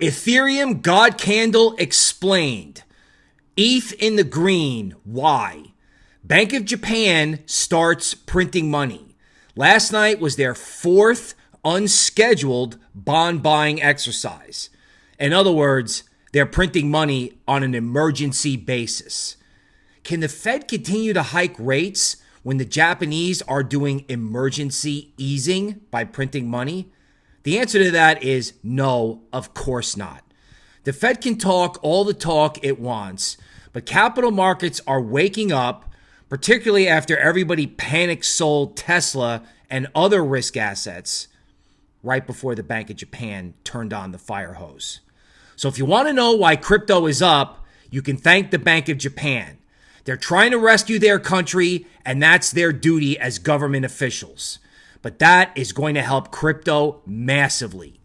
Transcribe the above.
Ethereum God Candle explained. ETH in the green. Why? Bank of Japan starts printing money. Last night was their fourth unscheduled bond buying exercise. In other words, they're printing money on an emergency basis. Can the Fed continue to hike rates when the Japanese are doing emergency easing by printing money? The answer to that is no, of course not. The Fed can talk all the talk it wants, but capital markets are waking up, particularly after everybody panic sold Tesla and other risk assets right before the Bank of Japan turned on the fire hose. So if you want to know why crypto is up, you can thank the Bank of Japan. They're trying to rescue their country, and that's their duty as government officials. But that is going to help crypto massively.